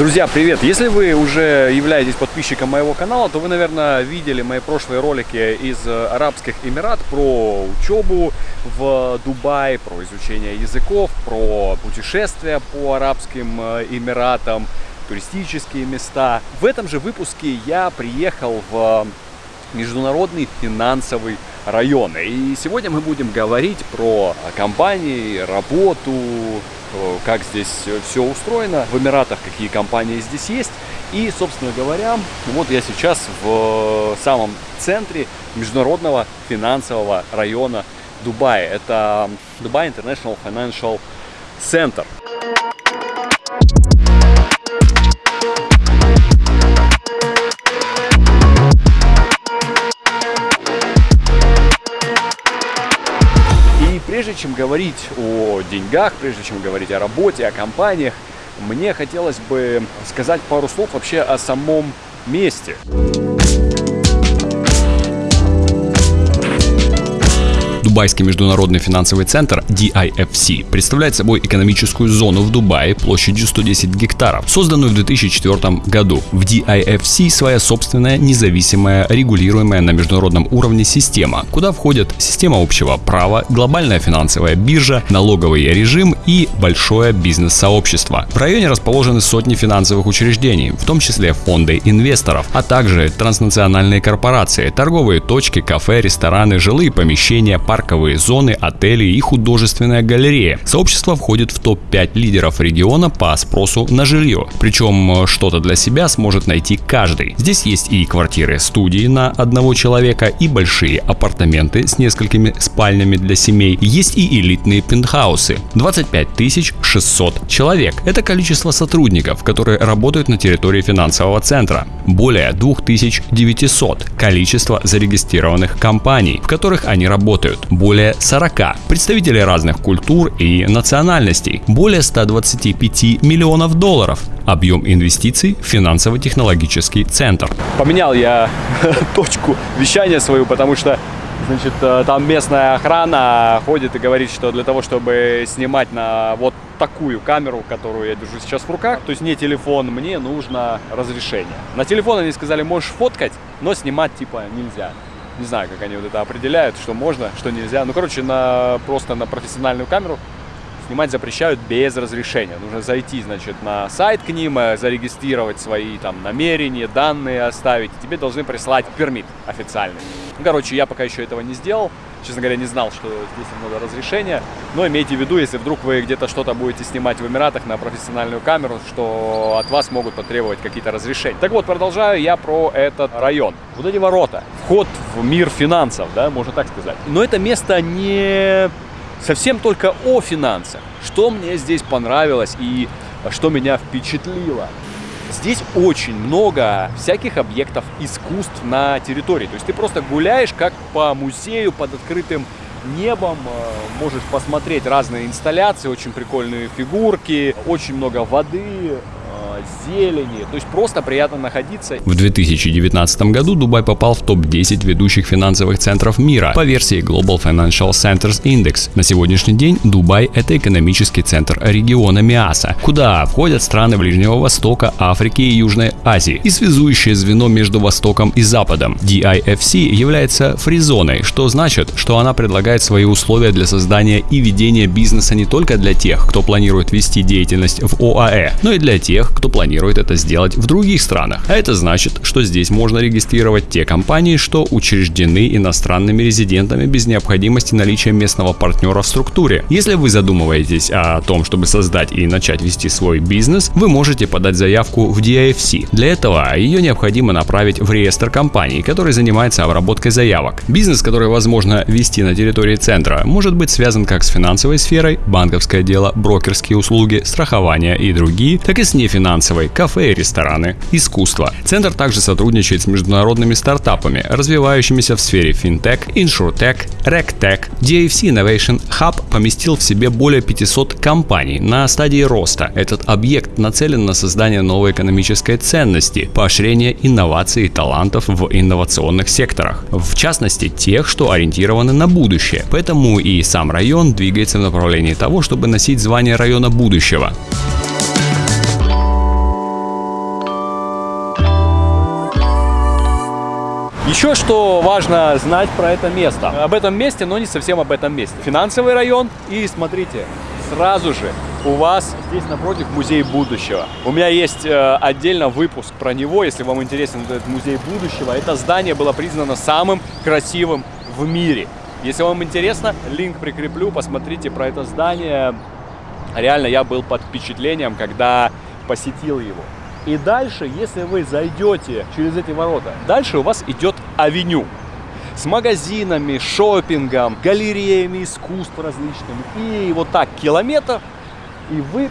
Друзья, привет! Если вы уже являетесь подписчиком моего канала, то вы, наверное, видели мои прошлые ролики из Арабских Эмират про учебу в Дубае, про изучение языков, про путешествия по Арабским э, Эмиратам, туристические места. В этом же выпуске я приехал в Международный финансовый район. И сегодня мы будем говорить про компании, работу, как здесь все устроено в Эмиратах, какие компании здесь есть. И, собственно говоря, вот я сейчас в самом центре международного финансового района Дубая. Это Дубай International Financial Center. Прежде чем говорить о деньгах, прежде чем говорить о работе, о компаниях, мне хотелось бы сказать пару слов вообще о самом месте. Дубайский международный финансовый центр DIFC представляет собой экономическую зону в Дубае площадью 110 гектаров, созданную в 2004 году. В DIFC своя собственная независимая регулируемая на международном уровне система, куда входят система общего права, глобальная финансовая биржа, налоговый режим и большое бизнес-сообщество. В районе расположены сотни финансовых учреждений, в том числе фонды инвесторов, а также транснациональные корпорации, торговые точки, кафе, рестораны, жилые помещения, парки парковые зоны, отели и художественная галерея. Сообщество входит в топ-5 лидеров региона по спросу на жилье. Причем э, что-то для себя сможет найти каждый. Здесь есть и квартиры-студии на одного человека, и большие апартаменты с несколькими спальнями для семей. Есть и элитные пентхаусы. 25 600 человек. Это количество сотрудников, которые работают на территории финансового центра. Более 2900 количество зарегистрированных компаний, в которых они работают более 40 представителей разных культур и национальностей, более 125 миллионов долларов. Объем инвестиций в финансово-технологический центр. Поменял я точку вещания свою, потому что Значит, э, там местная охрана ходит и говорит, что для того, чтобы снимать на вот такую камеру, которую я держу сейчас в руках, то есть не телефон, мне нужно разрешение. На телефон они сказали, можешь фоткать, но снимать типа нельзя. Не знаю, как они вот это определяют, что можно, что нельзя. Ну, короче, на, просто на профессиональную камеру снимать запрещают без разрешения. Нужно зайти, значит, на сайт к ним, э, зарегистрировать свои там намерения, данные оставить. И тебе должны прислать пермит официальный. Ну, короче, я пока еще этого не сделал. Честно говоря, не знал, что здесь надо разрешение. Но имейте в виду, если вдруг вы где-то что-то будете снимать в Эмиратах на профессиональную камеру, что от вас могут потребовать какие-то разрешения. Так вот, продолжаю я про этот район. Вот эти ворота. Вход в мир финансов, да, можно так сказать. Но это место не совсем только о финансах. Что мне здесь понравилось и что меня впечатлило. Здесь очень много всяких объектов искусств на территории. То есть ты просто гуляешь как по музею под открытым небом, э, можешь посмотреть разные инсталляции, очень прикольные фигурки, очень много воды, зелени, то есть просто приятно находиться. В 2019 году Дубай попал в топ-10 ведущих финансовых центров мира по версии Global Financial Centers Index. На сегодняшний день Дубай – это экономический центр региона МИАСа, куда входят страны Ближнего Востока, Африки и Южной Азии и связующее звено между Востоком и Западом. DIFC является фризоной, что значит, что она предлагает свои условия для создания и ведения бизнеса не только для тех, кто планирует вести деятельность в ОАЭ, но и для тех, кто планирует это сделать в других странах. А это значит, что здесь можно регистрировать те компании, что учреждены иностранными резидентами без необходимости наличия местного партнера в структуре. Если вы задумываетесь о том, чтобы создать и начать вести свой бизнес, вы можете подать заявку в DIFC. Для этого ее необходимо направить в реестр компаний, который занимается обработкой заявок. Бизнес, который возможно вести на территории центра, может быть связан как с финансовой сферой, банковское дело, брокерские услуги, страхование и другие, так и с нефинансовой финансовой, кафе и рестораны, искусство. Центр также сотрудничает с международными стартапами, развивающимися в сфере финтех, иншуртех, ректех. DFC Innovation Hub поместил в себе более 500 компаний на стадии роста. Этот объект нацелен на создание новой экономической ценности, поощрение инноваций и талантов в инновационных секторах, в частности тех, что ориентированы на будущее. Поэтому и сам район двигается в направлении того, чтобы носить звание района будущего. Еще что важно знать про это место. Об этом месте, но не совсем об этом месте. Финансовый район и смотрите, сразу же у вас здесь напротив музей будущего. У меня есть э, отдельно выпуск про него, если вам интересен этот музей будущего. Это здание было признано самым красивым в мире. Если вам интересно, линк прикреплю, посмотрите про это здание. Реально, я был под впечатлением, когда посетил его. И дальше, если вы зайдете через эти ворота, дальше у вас идет авеню с магазинами, шопингом, галереями искусств различными. И вот так километр, и вы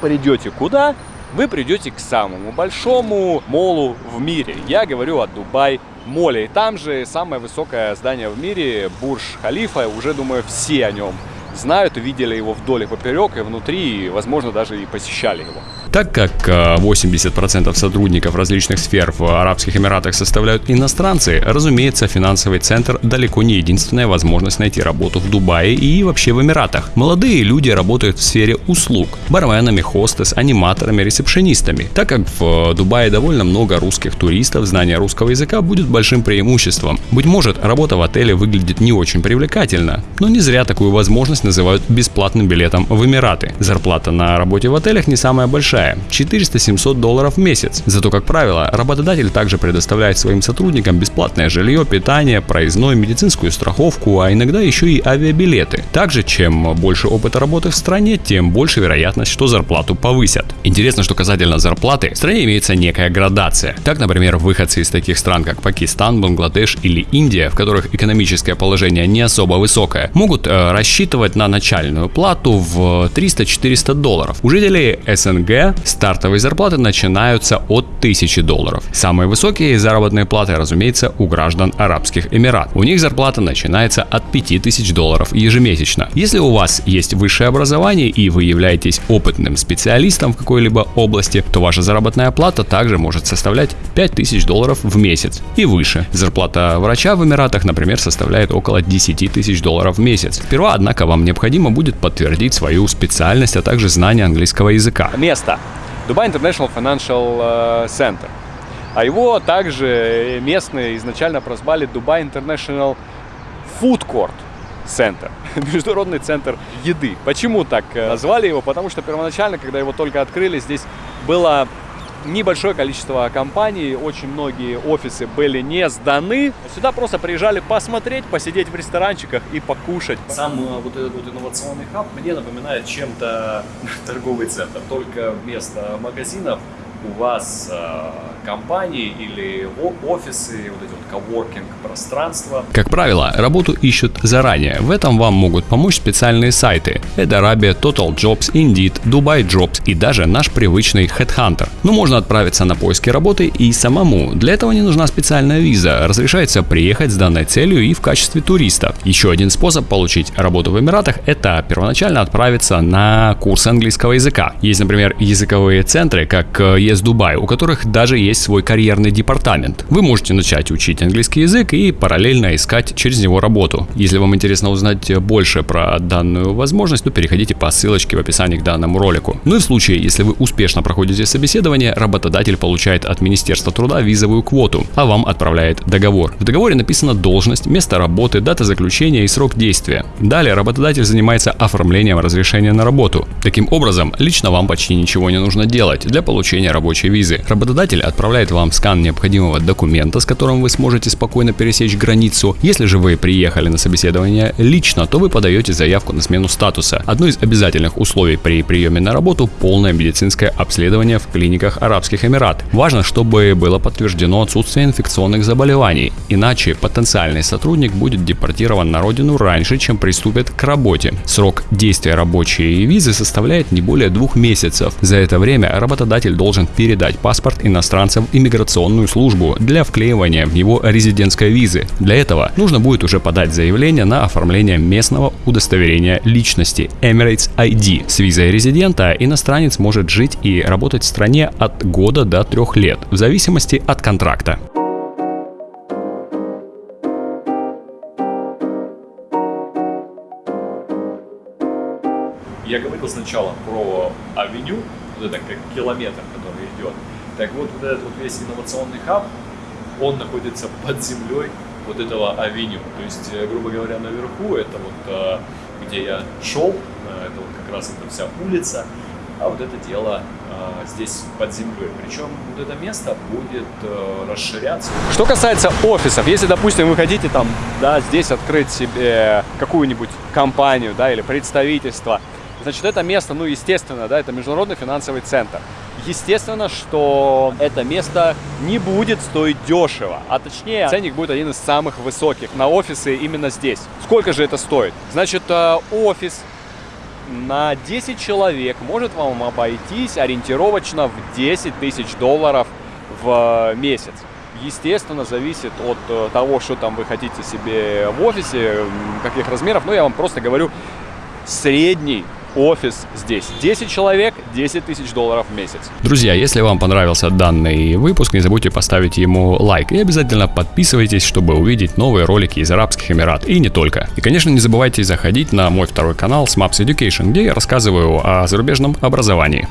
придете куда? Вы придете к самому большому молу в мире. Я говорю о Дубай Моле. И там же самое высокое здание в мире, Бурж Халифа. Уже, думаю, все о нем знают, видели его вдоль и поперек, и внутри, и, возможно, даже и посещали его. Так как 80% э, сотрудников различных сфер в Арабских Эмиратах составляют иностранцы, разумеется, финансовый центр далеко не единственная возможность найти работу в Дубае и вообще в Эмиратах. Молодые люди работают в сфере услуг – барменами, хостес, аниматорами, ресепшенистами. Так как в Дубае довольно много русских туристов, знание русского языка будет большим преимуществом. Быть может, работа в отеле выглядит не очень привлекательно, но не зря такую возможность называют бесплатным билетом в Эмираты. Зарплата на работе в отелях не самая большая – 400-700 долларов в месяц. Зато, как правило, работодатель также предоставляет своим сотрудникам бесплатное жилье, питание, проездной, медицинскую страховку, а иногда еще и авиабилеты. Также, чем больше опыта работы в стране, тем больше вероятность, что зарплату повысят. Интересно, что касательно зарплаты, в стране имеется некая градация. Так, например, выходцы из таких стран, как Пакистан, Бангладеш или Индия, в которых экономическое положение не особо высокое, могут э, рассчитывать на начальную плату в 300-400 долларов. У жителей СНГ стартовые зарплаты начинаются от 1000 долларов. Самые высокие заработные платы, разумеется, у граждан Арабских Эмират. У них зарплата начинается от 5000 долларов ежемесячно. Если у вас есть высшее образование и вы являетесь опытным специалистом в какой-либо области, то ваша заработная плата также может составлять 5000 долларов в месяц и выше. Зарплата врача в Эмиратах, например, составляет около 10 тысяч долларов в месяц. Сперва, однако, вам необходимо будет подтвердить свою специальность, а также знание английского языка. Место. Dubai International Financial э, Center. А его также местные изначально прозвали Dubai International Food Court Center, международный центр еды. Почему так э, назвали его? Потому что первоначально, когда его только открыли, здесь было небольшое количество компаний, очень многие офисы были не сданы. Сюда просто приезжали посмотреть, посидеть в ресторанчиках и покушать. Сам э, вот этот вот инновационный хаб мне напоминает чем-то торговый центр, только вместо магазинов у вас э, компании или офисы, вот эти вот коворкинг пространства. Как правило, работу ищут заранее. В этом вам могут помочь специальные сайты. Это Arabia, Total Jobs, Indeed, Dubai Jobs и даже наш привычный Headhunter. Но можно отправиться на поиски работы и самому. Для этого не нужна специальная виза. Разрешается приехать с данной целью и в качестве туриста. Еще один способ получить работу в Эмиратах – это первоначально отправиться на курс английского языка. Есть, например, языковые центры, как ES Dubai, у которых даже есть есть свой карьерный департамент. Вы можете начать учить английский язык и параллельно искать через него работу. Если вам интересно узнать больше про данную возможность, то переходите по ссылочке в описании к данному ролику. Ну и в случае, если вы успешно проходите собеседование, работодатель получает от Министерства труда визовую квоту, а вам отправляет договор. В договоре написана должность, место работы, дата заключения и срок действия. Далее работодатель занимается оформлением разрешения на работу. Таким образом, лично вам почти ничего не нужно делать для получения рабочей визы. Работодатель отправляет отправляет вам скан необходимого документа, с которым вы сможете спокойно пересечь границу. Если же вы приехали на собеседование лично, то вы подаете заявку на смену статуса. Одно из обязательных условий при приеме на работу – полное медицинское обследование в клиниках Арабских Эмират. Важно, чтобы было подтверждено отсутствие инфекционных заболеваний, иначе потенциальный сотрудник будет депортирован на родину раньше, чем приступит к работе. Срок действия рабочей визы составляет не более двух месяцев. За это время работодатель должен передать паспорт иностранца иностранцам иммиграционную службу для вклеивания в его резидентской визы. Для этого нужно будет уже подать заявление на оформление местного удостоверения личности Emirates ID. С визой резидента иностранец может жить и работать в стране от года до трех лет, в зависимости от контракта. Я говорил сначала про авеню, вот это как километр, который идет. Так вот, вот этот вот весь инновационный хаб, он находится под землей вот этого авеню. То есть, э, грубо говоря, наверху это вот где я шел, это вот как раз эта вся улица, а вот это дело э, здесь под землей. Причем вот это место будет э, расширяться. Что касается офисов, если, допустим, вы хотите там, да, здесь открыть себе какую-нибудь компанию, да, или представительство, значит, это место, ну, естественно, да, это международный финансовый центр. Естественно, что это место не будет стоить дешево, а точнее ценник будет один из самых высоких на офисы именно здесь. Сколько же это стоит? Значит, э, офис на 10 человек может вам обойтись ориентировочно в 10 тысяч долларов в месяц. Естественно, зависит от э, того, что там вы хотите себе в офисе, каких размеров. Но я вам просто говорю средний офис здесь. 10 человек, 10 тысяч долларов в месяц. Друзья, если вам понравился данный выпуск, не забудьте поставить ему лайк и обязательно подписывайтесь, чтобы увидеть новые ролики из Арабских Эмиратов и не только. И, конечно, не забывайте заходить на мой второй канал Smaps Education, где я рассказываю о зарубежном образовании.